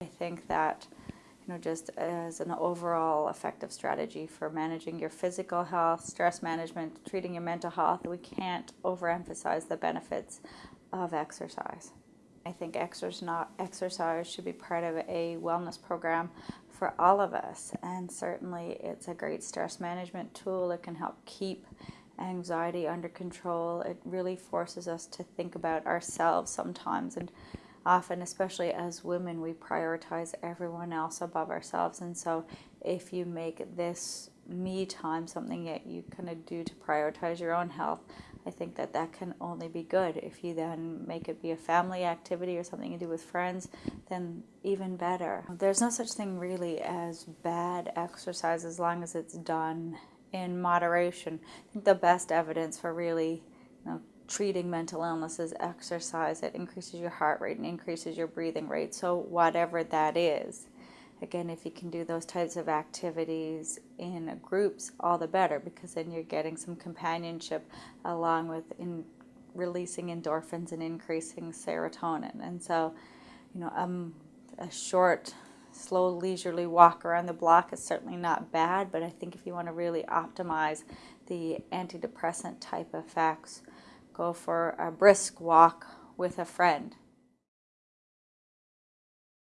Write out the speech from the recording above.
I think that you know just as an overall effective strategy for managing your physical health, stress management, treating your mental health, we can't overemphasize the benefits of exercise. I think exercise should be part of a wellness program for all of us and certainly it's a great stress management tool. It can help keep anxiety under control. It really forces us to think about ourselves sometimes and often, especially as women, we prioritize everyone else above ourselves. And so, if you make this me time something that you kind of do to prioritize your own health, I think that that can only be good. If you then make it be a family activity or something you do with friends, then even better. There's no such thing really as bad exercise as long as it's done in moderation. I think the best evidence for really treating mental illnesses, exercise. It increases your heart rate and increases your breathing rate. So whatever that is, again, if you can do those types of activities in groups, all the better, because then you're getting some companionship along with in releasing endorphins and increasing serotonin. And so, you know, um, a short slow leisurely walk around the block is certainly not bad, but I think if you want to really optimize the antidepressant type effects, go for a brisk walk with a friend